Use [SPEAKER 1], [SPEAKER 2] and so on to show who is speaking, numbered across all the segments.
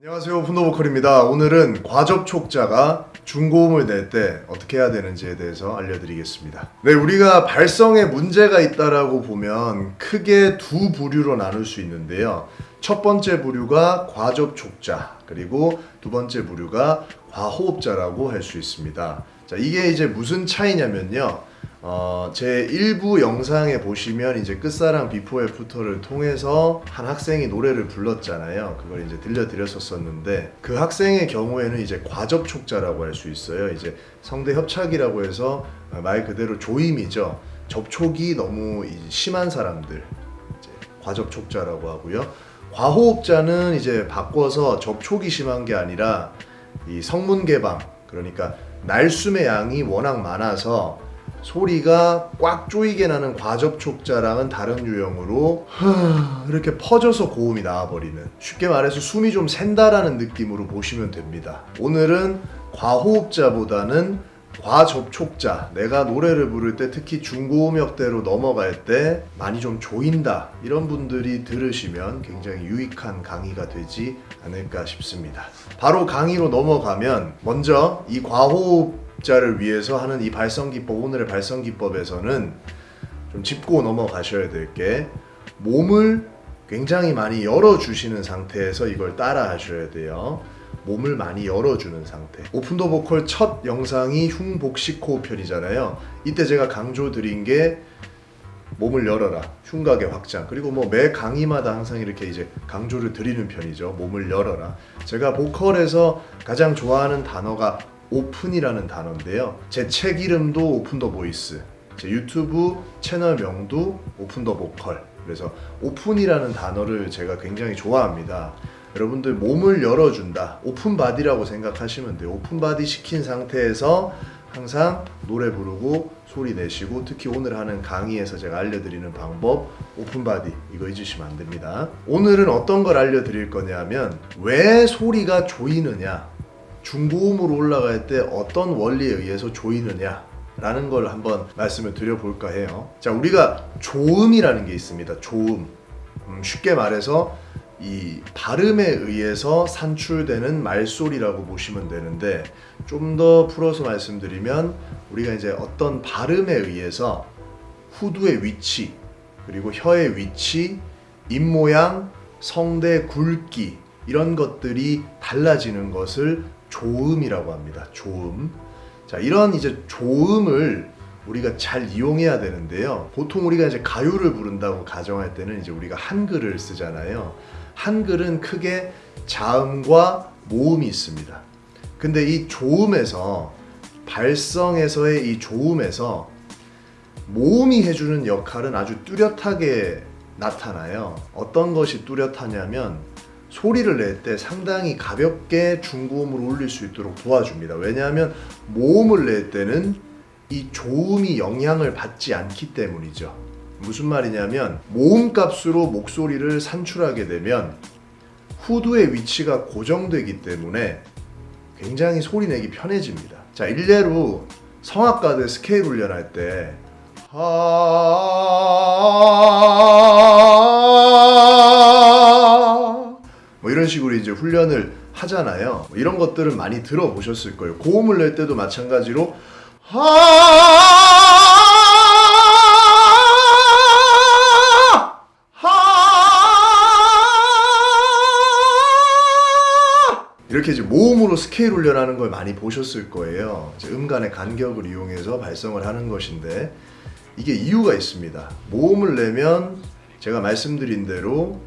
[SPEAKER 1] 안녕하세요 Open the Vocal입니다. 오늘은 과접촉자가 중고음을 낼 때 어떻게 해야 되는지에 대해서 알려드리겠습니다. 네 우리가 발성에 문제가 있다라고 보면 크게 두 부류로 나눌 수 있는데요. 첫 번째 부류가 과접촉자 그리고 두 번째 부류가 과호흡자라고 할 수 있습니다. 자 이게 이제 무슨 차이냐면요 어, 제 일부 영상에 보시면 이제 끝사랑 before after를 통해서 한 학생이 노래를 불렀잖아요. 그걸 이제 들려드렸었었는데 그 학생의 경우에는 이제 과접촉자라고 할 수 있어요. 이제 성대 협착이라고 해서 말 그대로 조임이죠. 접촉이 너무 이- 심한 사람들 과접촉자라고 하고요. 과호흡자는 이제 바꿔서 접촉이 심한 게 아니라 이 성문 개방 그러니까 날숨의 양이 워낙 많아서 소리가 꽉 조이게 나는 과접촉자랑은 다른 유형으로 하, 이렇게 퍼져서 고음이 나와버리는 쉽게 말해서 숨이 좀 샌다라는 느낌으로 보시면 됩니다. 오늘은 과호흡자보다는 과접촉자 내가 노래를 부를 때 특히 중고음역대로 넘어갈 때 많이 좀 조인다 이런 분들이 들으시면 굉장히 유익한 강의가 되지 않을까 싶습니다 바로 강의로 넘어가면 먼저 이 과호흡 자를 위해서 하는 이 발성기법 오늘의 발성기법에서는 좀 짚고 넘어가셔야 될 게 몸을 굉장히 많이 열어주시는 상태에서 이걸 따라 하셔야 돼요 몸을 많이 열어주는 상태. Open the Vocal 첫 영상이 흉복식호흡 편이잖아요. 이때 제가 강조 드린 게 몸을 열어라. 흉곽의 확장. 그리고 뭐 매 강의마다 항상 이렇게 이제 강조를 드리는 편이죠. 몸을 열어라. 제가 보컬에서 가장 좋아하는 단어가 open이라는 단어인데요. 제 책 이름도 Open the Voice. 제 유튜브 채널명도 Open the Vocal. 그래서 open이라는 단어를 제가 굉장히 좋아합니다. 여러분들 몸을 열어준다. open body라고 생각하시면 돼요. open body 시킨 상태에서 항상 노래 부르고 소리 내시고 특히 오늘 하는 강의에서 제가 알려드리는 방법 open body 이거 잊으시면 안 됩니다. 오늘은 어떤 걸 알려드릴 거냐면 왜 소리가 조이느냐 중고음으로 올라갈 때 어떤 원리에 의해서 조이느냐 라는 걸 한번 말씀을 드려볼까 해요. 자, 우리가 조음이라는 게 있습니다. 조음. 음, 쉽게 말해서 이 발음에 의해서 산출되는 말소리라고 보시면 되는데 좀 더 풀어서 말씀드리면 우리가 이제 어떤 발음에 의해서 후두의 위치 그리고 혀의 위치, 입 모양, 성대 굵기 이런 것들이 달라지는 것을 조음이라고 합니다. 조음. 자, 이런 이제 조음을 우리가 잘 이용해야 되는데요. 보통 우리가 이제 가요를 부른다고 가정할 때는 이제 우리가 한글을 쓰잖아요. 한글은 크게 자음과 모음이 있습니다. 근데 이 조음에서 발성에서의 이 조음에서 모음이 해주는 역할은 아주 뚜렷하게 나타나요. 어떤 것이 뚜렷하냐면 소리를 낼 때 상당히 가볍게 중고음으로 올릴 수 있도록 도와줍니다. 왜냐하면 모음을 낼 때는 이 조음이 영향을 받지 않기 때문이죠. 무슨 말이냐면 모음 값으로 목소리를 산출하게 되면 후두의 위치가 고정되기 때문에 굉장히 소리 내기 편해집니다. 자, 일례로 성악가들 스케일 훈련할 때뭐 식으로 이제 훈련을 하잖아요. 뭐 이런 것들은 많이 들어보셨을 거예요. 고음을 낼 때도 마찬가지로 이렇게 이제 모음으로 스케일 훈련하는 걸 많이 보셨을 거예요. 음간의 간격을 이용해서 발성을 하는 것인데 이게 이유가 있습니다. 모음을 내면 제가 말씀드린 대로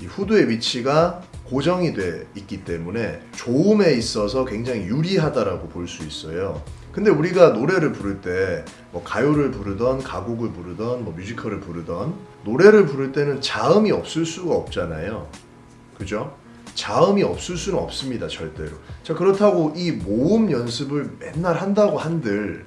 [SPEAKER 1] 이 후두의 위치가 고정이 돼 있기 때문에 조음에 있어서 굉장히 유리하다라고 볼 수 있어요. 근데 우리가 노래를 부를 때 뭐 가요를 부르던 가곡을 부르던 뭐 뮤지컬을 부르던 노래를 부를 때는 자음이 없을 수가 없잖아요. 그죠? 자음이 없을 수는 없습니다, 절대로. 자, 그렇다고 이 모음 연습을 맨날 한다고 한들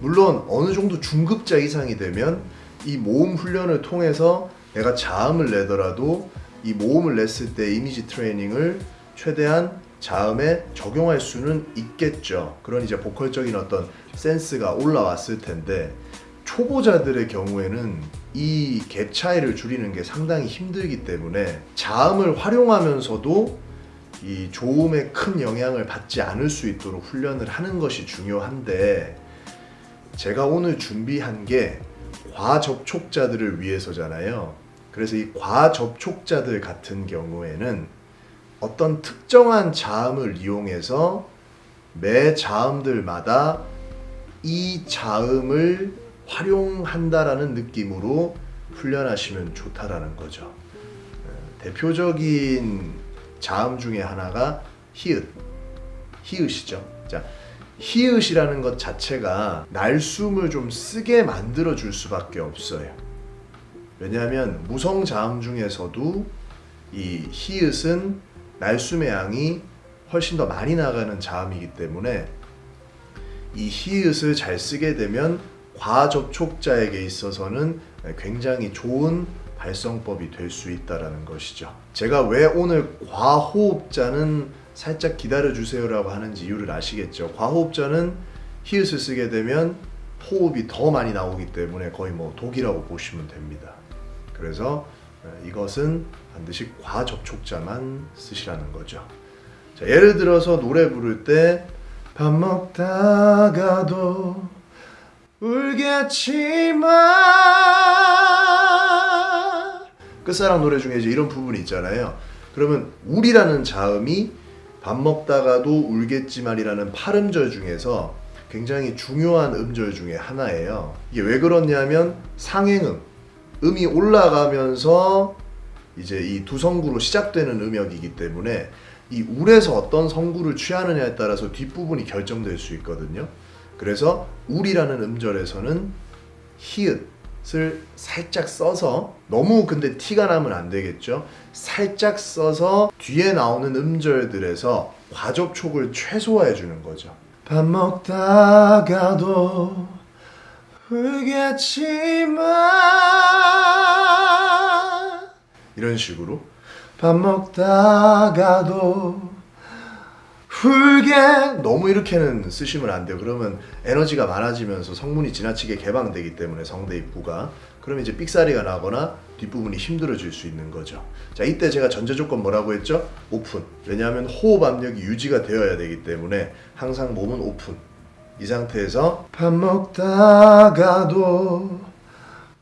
[SPEAKER 1] 물론 어느 정도 중급자 이상이 되면 이 모음 훈련을 통해서 내가 자음을 내더라도 이 모음을 냈을 때 이미지 트레이닝을 최대한 자음에 적용할 수는 있겠죠. 그런 이제 보컬적인 어떤 센스가 올라왔을 텐데 초보자들의 경우에는 이 갭 차이를 줄이는 게 상당히 힘들기 때문에 자음을 활용하면서도 이 조음에 큰 영향을 받지 않을 수 있도록 훈련을 하는 것이 중요한데 제가 오늘 준비한 게 과접촉자들을 위해서잖아요. 그래서 이 과접촉자들 같은 경우에는 어떤 특정한 자음을 이용해서 매 자음들마다 이 자음을 활용한다라는 느낌으로 훈련하시면 좋다라는 거죠. 어, 대표적인 자음 중에 하나가 히읗, 히읗이죠. 자, 히읗이라는 것 자체가 날숨을 좀 쓰게 만들어 줄 수밖에 없어요. 왜냐하면 무성 자음 중에서도 이 히읗은 날숨의 양이 훨씬 더 많이 나가는 자음이기 때문에 이 히읗을 잘 쓰게 되면 과접촉자에게 있어서는 굉장히 좋은 발성법이 될 수 있다라는 것이죠. 제가 왜 오늘 과호흡자는 살짝 기다려 주세요 라고 하는지 이유를 아시겠죠? 과호흡자는 히읗을 쓰게 되면 호흡이 더 많이 나오기 때문에 거의 뭐 독이라고 보시면 됩니다. 그래서 이것은 반드시 과접촉자만 쓰시라는 거죠. 자, 예를 들어서 노래 부를 때 밥 먹다가도 울겠지만 끝사랑 노래 중에 이제 이런 부분이 있잖아요. 그러면 울이라는 자음이 밥 먹다가도 울겠지만이라는 팔음절 중에서 굉장히 중요한 음절 중에 하나예요. 이게 왜 그렇냐면 상행음, 음이 올라가면서 이제 이 두 성구로 시작되는 음역이기 때문에 이 울에서 어떤 성구를 취하느냐에 따라서 뒷부분이 결정될 수 있거든요. 그래서 울이라는 음절에서는 히읗을 살짝 써서 너무 근데 티가 나면 안 되겠죠. 살짝 써서 뒤에 나오는 음절들에서 과접촉을 최소화해 주는 거죠. 밥 먹다가도 울겠지만 이런 식으로 밥 먹다가도 훌게 너무 이렇게는 쓰시면 안 돼요. 그러면 에너지가 많아지면서 성문이 지나치게 개방되기 때문에 성대 입구가 그러면 이제 삑사리가 나거나 뒷부분이 힘들어질 수 있는 거죠. 자, 이때 제가 전제 조건 뭐라고 했죠? 오픈. 왜냐하면 호흡 압력이 유지가 되어야 되기 때문에 항상 몸은 오픈. 이 상태에서 밥 먹다가도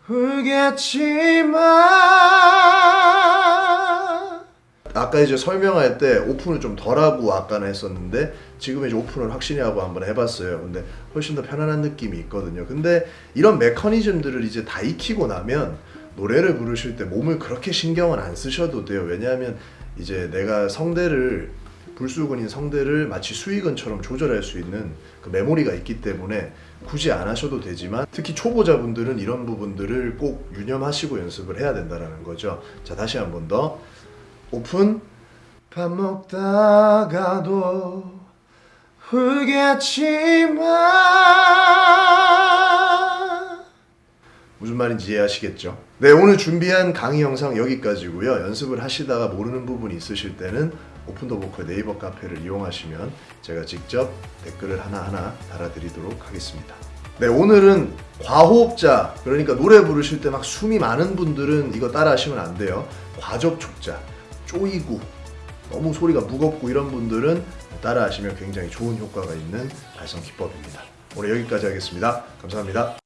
[SPEAKER 1] 울겠지만 아까 이제 설명할 때 오픈을 좀 덜하고 아까는 했었는데 지금 이제 오픈을 확실히 하고 한번 해봤어요. 근데 훨씬 더 편안한 느낌이 있거든요. 근데 이런 메커니즘들을 이제 다 익히고 나면 노래를 부르실 때 몸을 그렇게 신경은 안 쓰셔도 돼요. 왜냐하면 이제 내가 성대를 불수근인 성대를 마치 수익은처럼 조절할 수 있는 그 메모리가 있기 때문에 굳이 안 하셔도 되지만 특히 초보자분들은 이런 부분들을 꼭 유념하시고 연습을 해야 된다는 거죠. 자 다시 한 번 더 오픈 밥 먹다가도 울겠지만 무슨 말인지 이해하시겠죠? 네 오늘 준비한 강의 영상 여기까지고요 연습을 하시다가 모르는 부분이 있으실 때는 오픈더 보컬 네이버 카페를 이용하시면 제가 직접 댓글을 하나하나 달아드리도록 하겠습니다. 네 오늘은 과호흡자 그러니까 노래 부르실 때 막 숨이 많은 분들은 이거 따라 하시면 안 돼요. 과접촉자 쪼이고 너무 소리가 무겁고 이런 분들은 따라 하시면 굉장히 좋은 효과가 있는 발성 기법입니다. 오늘 여기까지 하겠습니다. 감사합니다